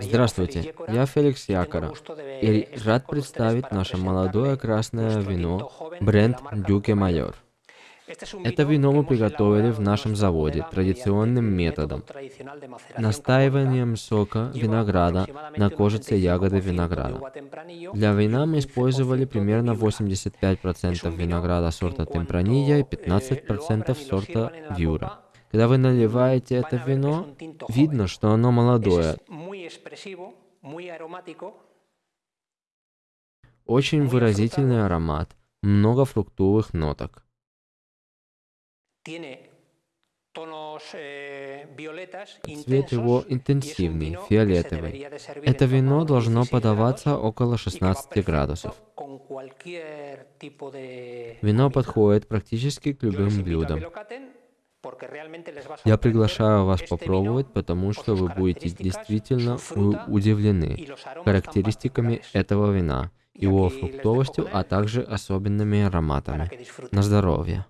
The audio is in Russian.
Здравствуйте, я Феликс Якора и рад представить наше молодое красное вино бренд Дюке Майор. Это вино мы приготовили в нашем заводе традиционным методом, настаиванием сока винограда на кожице ягоды винограда. Для вина мы использовали примерно 85% винограда сорта Темпранilla и 15% сорта Вьюра. Когда вы наливаете это вино, видно, что оно молодое. Очень выразительный аромат, много фруктовых ноток. Цвет его интенсивный, фиолетовый. Это вино должно подаваться около 16 градусов. Вино подходит практически к любым блюдам. Я приглашаю вас попробовать, потому что вы будете действительно удивлены характеристиками этого вина, его фруктовостью, а также особенными ароматами. На здоровье!